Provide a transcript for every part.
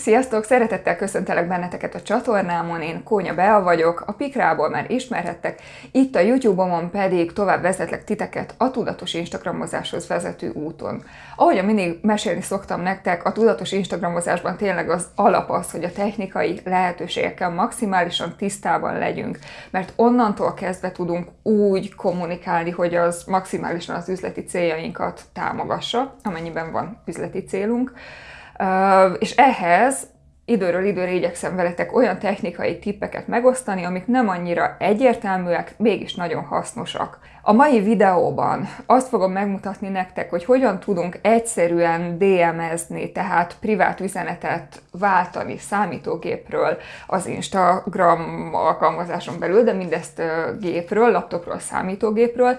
Sziasztok! Szeretettel köszöntelek benneteket a csatornámon, én Kónya Bea vagyok, a Pikrából már ismerhettek, itt a YouTube-omon pedig tovább vezetlek titeket a tudatos Instagramozáshoz vezető úton. Ahogyan mindig mesélni szoktam nektek, a tudatos Instagramozásban tényleg az alap az, hogy a technikai lehetőségekkel maximálisan tisztában legyünk, mert onnantól kezdve tudunk úgy kommunikálni, hogy az maximálisan az üzleti céljainkat támogassa, amennyiben van üzleti célunk. És ehhez időről időre igyekszem veletek olyan technikai tippeket megosztani, amik nem annyira egyértelműek, mégis nagyon hasznosak. A mai videóban azt fogom megmutatni nektek, hogy hogyan tudunk egyszerűen DM-ezni, tehát privát üzenetet váltani számítógépről az Instagram alkalmazáson belül, de mindezt gépről, laptopról, számítógépről,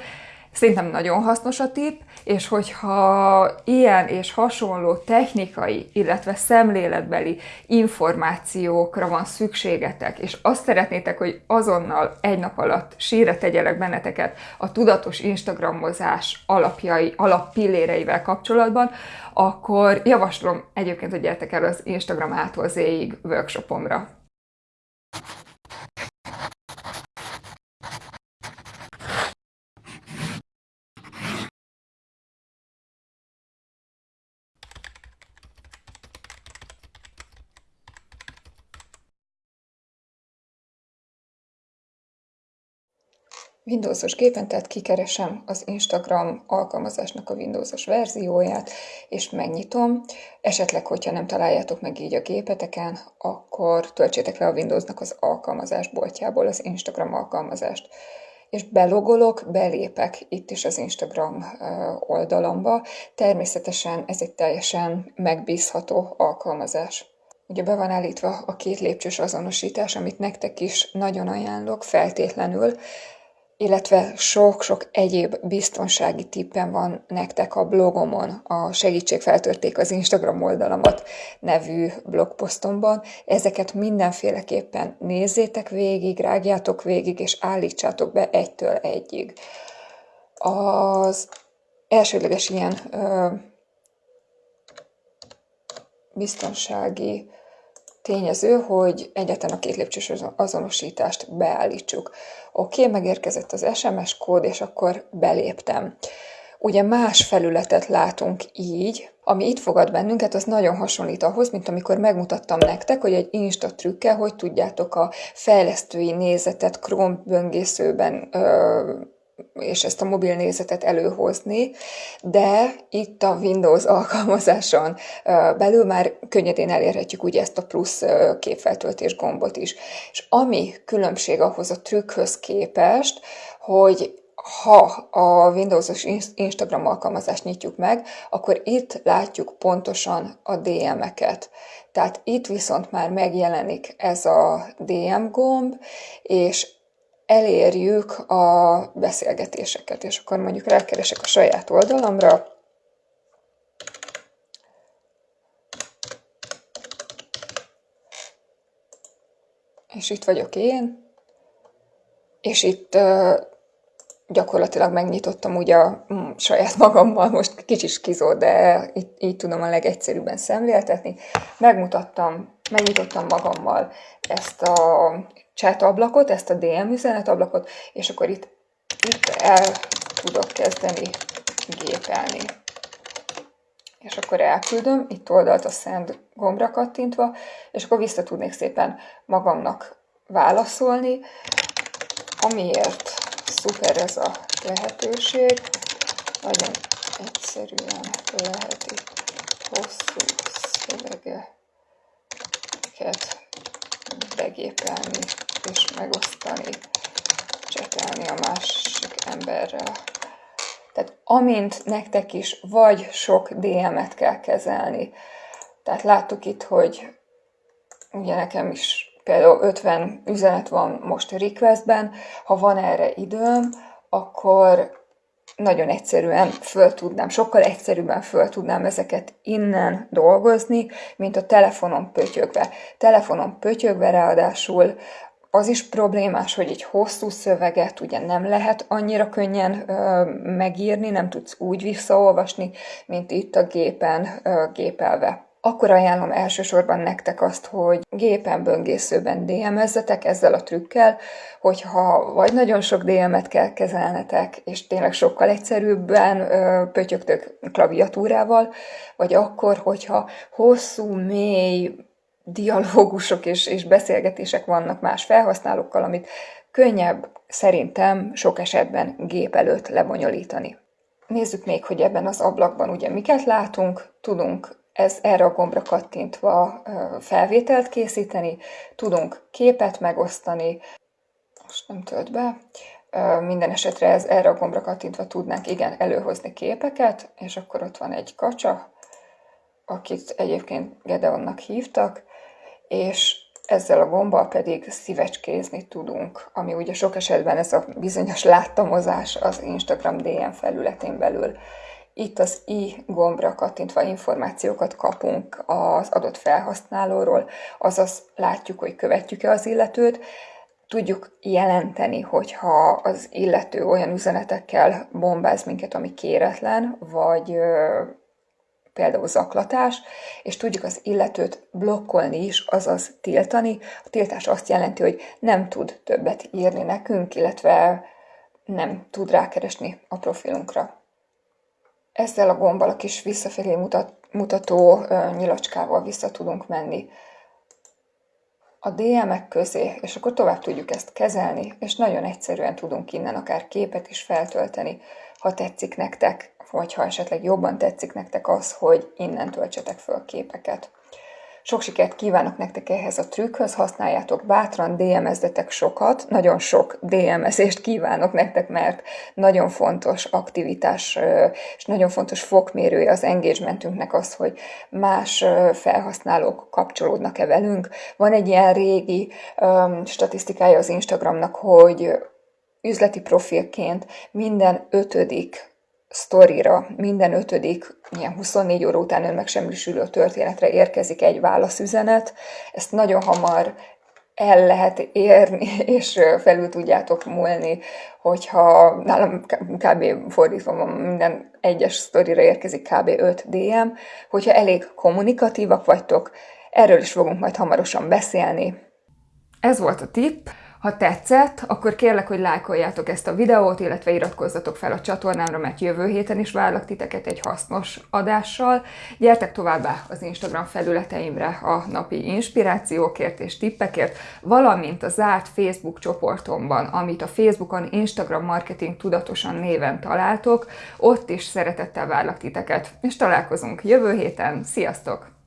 Szerintem nagyon hasznos a tip, és hogyha ilyen és hasonló technikai, illetve szemléletbeli információkra van szükségetek, és azt szeretnétek, hogy azonnal egy nap alatt sírre tegyelek benneteket a tudatos Instagramozás alapjai, alappilléreivel kapcsolatban, akkor javaslom egyébként, hogy gyertek el az Instagram ától Z-ig workshopomra. Windowsos gépen, tehát kikeresem az Instagram alkalmazásnak a Windowsos verzióját, és megnyitom. Esetleg, hogyha nem találjátok meg így a gépeteken, akkor töltsétek le a Windowsnak az alkalmazás boltjából az Instagram alkalmazást. És belogolok, belépek itt is az Instagram oldalamba. Természetesen ez egy teljesen megbízható alkalmazás. Ugye be van állítva a két lépcsős azonosítás, amit nektek is nagyon ajánlok feltétlenül, illetve sok-sok egyéb biztonsági tippen van nektek a blogomon, a Segítség feltörték az Instagram oldalamat nevű blogposztomban. Ezeket mindenféleképpen nézzétek végig, rágjátok végig, és állítsátok be egytől egyig. Az elsődleges ilyen ö, biztonsági tényező, hogy egyetlen a két lépcsős azonosítást beállítsuk. Oké, okay, megérkezett az SMS kód, és akkor beléptem. Ugye más felületet látunk így, ami itt fogad bennünket, az nagyon hasonlít ahhoz, mint amikor megmutattam nektek, hogy egy Insta trükkel, hogy tudjátok a fejlesztői nézetet Chrome böngészőben ö, és ezt a mobil nézetet előhozni, de itt a Windows alkalmazáson belül már könnyedén elérhetjük ugye ezt a plusz képfeltöltés gombot is. És ami különbség ahhoz a trükkhöz képest, hogy ha a Windows-os Instagram alkalmazást nyitjuk meg, akkor itt látjuk pontosan a DM-eket. Tehát itt viszont már megjelenik ez a DM gomb, és elérjük a beszélgetéseket, és akkor mondjuk rákeresek a saját oldalamra, és itt vagyok én, és itt gyakorlatilag megnyitottam ugye a saját magammal, most kicsit kizó, de itt, így tudom a legegyszerűbben szemléltetni. Megmutattam, megnyitottam magammal ezt a chat ablakot, ezt a DM üzenet ablakot, és akkor itt, itt el tudok kezdeni gépelni. És akkor elküldöm, itt oldalt a send gombra kattintva, és akkor vissza tudnék szépen magamnak válaszolni, amiért szuper ez a lehetőség. Nagyon egyszerűen lehet itt hosszú szövegeket begépelni és megosztani, csetelni a másik emberrel. Tehát amint nektek is vagy sok DM-et kell kezelni, tehát láttuk itt, hogy ugye nekem is például 50 üzenet van most requestben, ha van erre időm, akkor nagyon egyszerűen föl tudnám, sokkal egyszerűbben föl tudnám ezeket innen dolgozni, mint a telefonon pötyögve. Telefonon pötyögve ráadásul az is problémás, hogy egy hosszú szöveget ugye nem lehet annyira könnyen ö, megírni, nem tudsz úgy visszaolvasni, mint itt a gépen ö, gépelve. akkor ajánlom elsősorban nektek azt, hogy gépen böngészőben DM-ezzetek ezzel a trükkel, hogyha vagy nagyon sok DM-et kell kezelnetek, és tényleg sokkal egyszerűbben ö, pötyögtök klaviatúrával, vagy akkor, hogyha hosszú, mély dialógusok és, és beszélgetések vannak más felhasználókkal, amit könnyebb szerintem sok esetben gép előtt lebonyolítani. Nézzük még, hogy ebben az ablakban ugye miket látunk. Tudunk ez erre a gombra kattintva felvételt készíteni, tudunk képet megosztani, most nem tölt be, minden esetre ez, erre a gombra kattintva tudnánk igen előhozni képeket, és akkor ott van egy kacsa, akit egyébként Gedeonnak hívtak, és ezzel a gombbal pedig szívecskézni tudunk, ami ugye sok esetben ez a bizonyos láttamozás az Instagram DM felületén belül. Itt az i gombra kattintva információkat kapunk az adott felhasználóról, azaz látjuk, hogy követjük-e az illetőt, tudjuk jelenteni, hogyha az illető olyan üzenetekkel bombáz minket, ami kéretlen, vagy például zaklatás, és tudjuk az illetőt blokkolni is, azaz tiltani. A tiltás azt jelenti, hogy nem tud többet írni nekünk, illetve nem tud rákeresni a profilunkra. Ezzel a gombbal a kis visszafelé mutat, mutató nyilacskával vissza tudunk menni a DM-ek közé, és akkor tovább tudjuk ezt kezelni, és nagyon egyszerűen tudunk innen akár képet is feltölteni, ha tetszik nektek, vagy ha esetleg jobban tetszik nektek az, hogy innen töltsetek föl képeket. Sok sikert kívánok nektek ehhez a trükkhöz, használjátok bátran, DM-ezzetek sokat, nagyon sok DM-ezést kívánok nektek, mert nagyon fontos aktivitás, és nagyon fontos fokmérője az engagementünknek az, hogy más felhasználók kapcsolódnak-e velünk. Van egy ilyen régi um, statisztikája az Instagramnak, hogy üzleti profilként minden ötödik sztorira minden ötödik, ilyen 24 óra után önmegsemmisülő történetre érkezik egy válaszüzenet. Ezt nagyon hamar el lehet érni, és felül tudjátok múlni, hogyha nálam kb. fordítva minden egyes sztorira érkezik kb. 5 DM, hogyha elég kommunikatívak vagytok, erről is fogunk majd hamarosan beszélni. Ez volt a tipp. Ha tetszett, akkor kérlek, hogy lájkoljátok ezt a videót, illetve iratkozzatok fel a csatornámra, mert jövő héten is várlak titeket egy hasznos adással. Gyertek továbbá az Instagram felületeimre a napi inspirációkért és tippekért, valamint a zárt Facebook csoportomban, amit a Facebookon Instagram Marketing Tudatosan néven találtok, ott is szeretettel várlak titeket, és találkozunk jövő héten. Sziasztok!